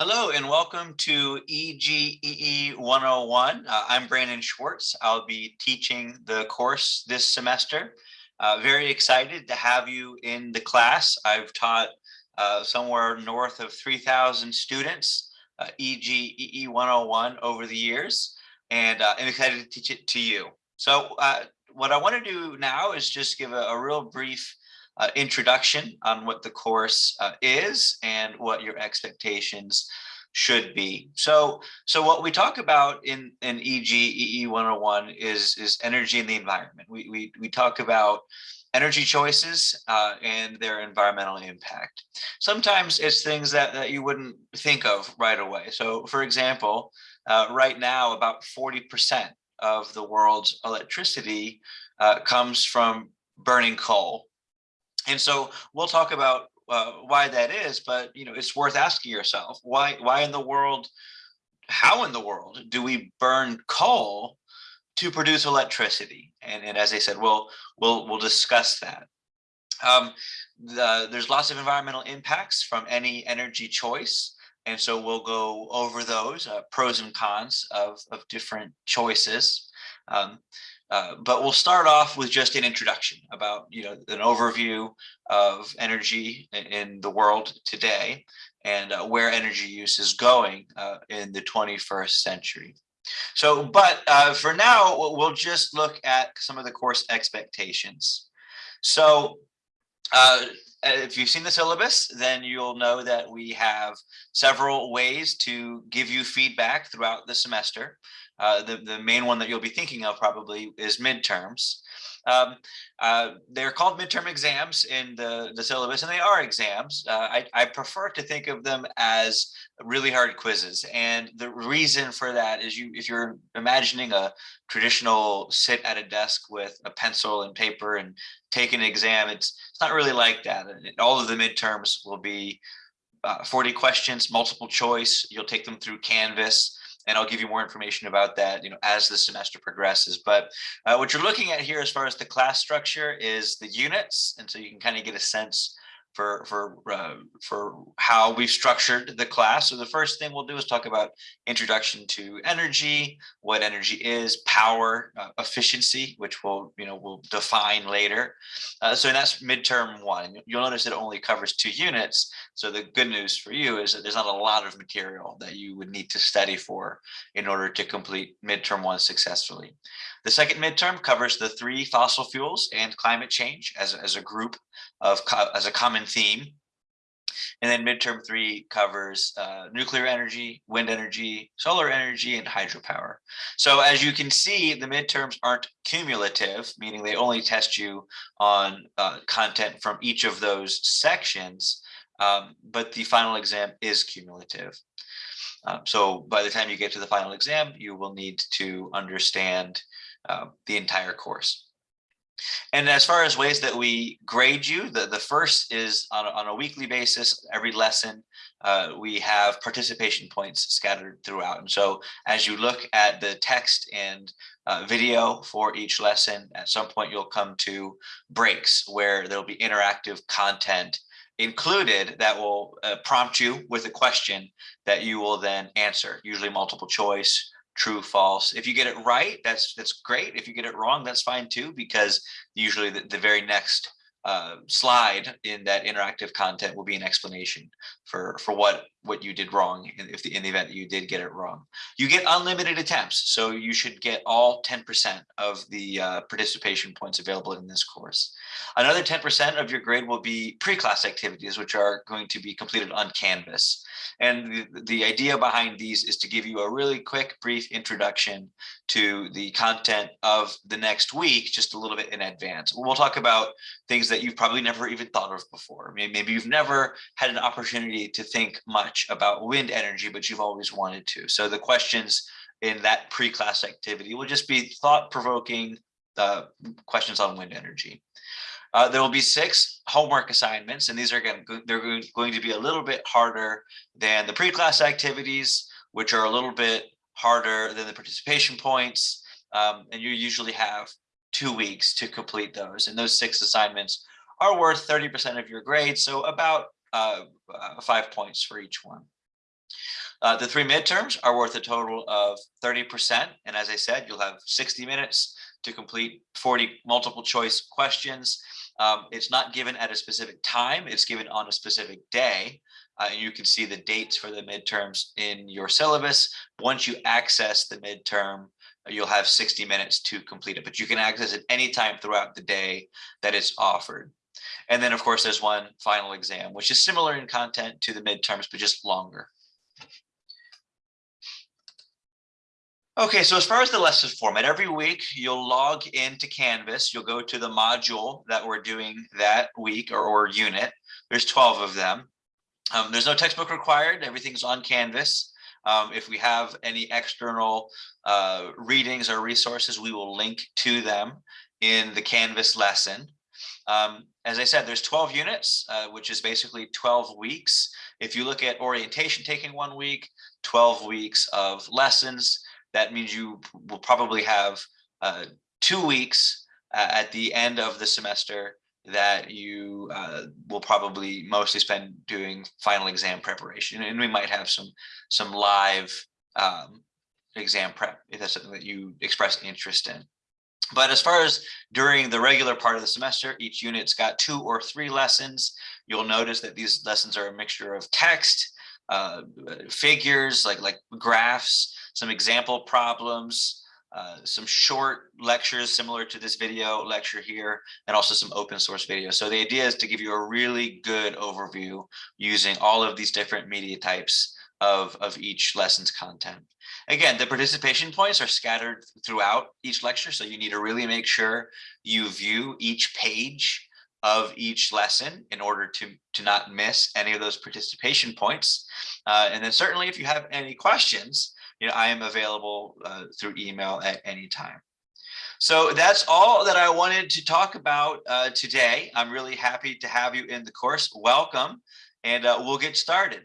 Hello and welcome to EGEE 101. Uh, I'm Brandon Schwartz. I'll be teaching the course this semester. Uh, very excited to have you in the class. I've taught uh, somewhere north of 3,000 students uh, EGEE 101 over the years, and uh, I'm excited to teach it to you. So uh, what I want to do now is just give a, a real brief uh, introduction on what the course uh, is and what your expectations should be. So, so what we talk about in, in EGEE 101 is, is energy and the environment. We, we, we talk about energy choices uh, and their environmental impact. Sometimes it's things that, that you wouldn't think of right away. So for example, uh, right now about 40% of the world's electricity uh, comes from burning coal. And so we'll talk about uh, why that is, but you know, it's worth asking yourself why why in the world, how in the world do we burn coal to produce electricity? And, and as I said, we'll we'll we'll discuss that. Um, the, there's lots of environmental impacts from any energy choice. And so we'll go over those uh, pros and cons of, of different choices. Um, uh, but we'll start off with just an introduction about, you know, an overview of energy in the world today and uh, where energy use is going uh, in the 21st century. So, but uh, for now, we'll just look at some of the course expectations. So uh, if you've seen the syllabus, then you'll know that we have several ways to give you feedback throughout the semester. Uh, the, the main one that you'll be thinking of probably is midterms. Um, uh, they're called midterm exams in the, the syllabus, and they are exams. Uh, I, I prefer to think of them as really hard quizzes. And the reason for that is you, if you're imagining a traditional sit at a desk with a pencil and paper and take an exam, it's, it's not really like that. All of the midterms will be uh, 40 questions, multiple choice. You'll take them through Canvas and I'll give you more information about that, you know, as the semester progresses. But uh, what you're looking at here as far as the class structure is the units. And so you can kind of get a sense for for uh, for how we've structured the class. So the first thing we'll do is talk about introduction to energy, what energy is, power, uh, efficiency, which we'll you know we'll define later. Uh, so that's midterm one. You'll notice it only covers two units. So the good news for you is that there's not a lot of material that you would need to study for in order to complete midterm one successfully. The second midterm covers the three fossil fuels and climate change as, as a group of as a common theme. And then midterm three covers uh, nuclear energy, wind energy, solar energy, and hydropower. So as you can see, the midterms aren't cumulative, meaning they only test you on uh, content from each of those sections, um, but the final exam is cumulative. Um, so by the time you get to the final exam, you will need to understand uh, the entire course. And as far as ways that we grade you, the, the first is on a, on a weekly basis, every lesson, uh, we have participation points scattered throughout. And so as you look at the text and uh, video for each lesson, at some point you'll come to breaks where there'll be interactive content included that will uh, prompt you with a question that you will then answer, usually multiple choice, true, false. If you get it right, that's that's great. If you get it wrong, that's fine too, because usually the, the very next uh, slide in that interactive content will be an explanation for for what what you did wrong if the, in the event you did get it wrong. You get unlimited attempts, so you should get all 10% of the uh, participation points available in this course. Another 10% of your grade will be pre-class activities, which are going to be completed on Canvas. And the, the idea behind these is to give you a really quick, brief introduction to the content of the next week, just a little bit in advance. We'll talk about things that you've probably never even thought of before. Maybe you've never had an opportunity to think much about wind energy, but you've always wanted to. So the questions in that pre-class activity will just be thought-provoking uh, questions on wind energy. Uh, there will be six homework assignments, and these are going to, they're going to be a little bit harder than the pre-class activities, which are a little bit harder than the participation points. Um, and you usually have two weeks to complete those. And those six assignments are worth 30% of your grade. So about uh, uh, five points for each one. Uh, the three midterms are worth a total of 30%. And as I said, you'll have 60 minutes to complete 40 multiple choice questions. Um, it's not given at a specific time, it's given on a specific day. Uh, and you can see the dates for the midterms in your syllabus. Once you access the midterm, you'll have 60 minutes to complete it, but you can access it anytime throughout the day that it's offered. And then of course, there's one final exam, which is similar in content to the midterms, but just longer. Okay, so as far as the lesson format, every week you'll log into Canvas, you'll go to the module that we're doing that week or, or unit. There's 12 of them. Um, there's no textbook required, everything's on Canvas. Um, if we have any external uh, readings or resources, we will link to them in the Canvas lesson. Um, as I said, there's 12 units, uh, which is basically 12 weeks. If you look at orientation taking one week, 12 weeks of lessons, that means you will probably have uh, two weeks uh, at the end of the semester that you uh, will probably mostly spend doing final exam preparation. And we might have some some live um, exam prep if that's something that you express interest in. But as far as during the regular part of the semester, each unit's got two or three lessons. You'll notice that these lessons are a mixture of text, uh, figures like like graphs, some example problems, uh, some short lectures similar to this video lecture here, and also some open source videos. So the idea is to give you a really good overview using all of these different media types of, of each lesson's content. Again, the participation points are scattered throughout each lecture, so you need to really make sure you view each page of each lesson in order to, to not miss any of those participation points. Uh, and then certainly if you have any questions, you know, I am available uh, through email at any time. So that's all that I wanted to talk about uh, today. I'm really happy to have you in the course. Welcome, and uh, we'll get started.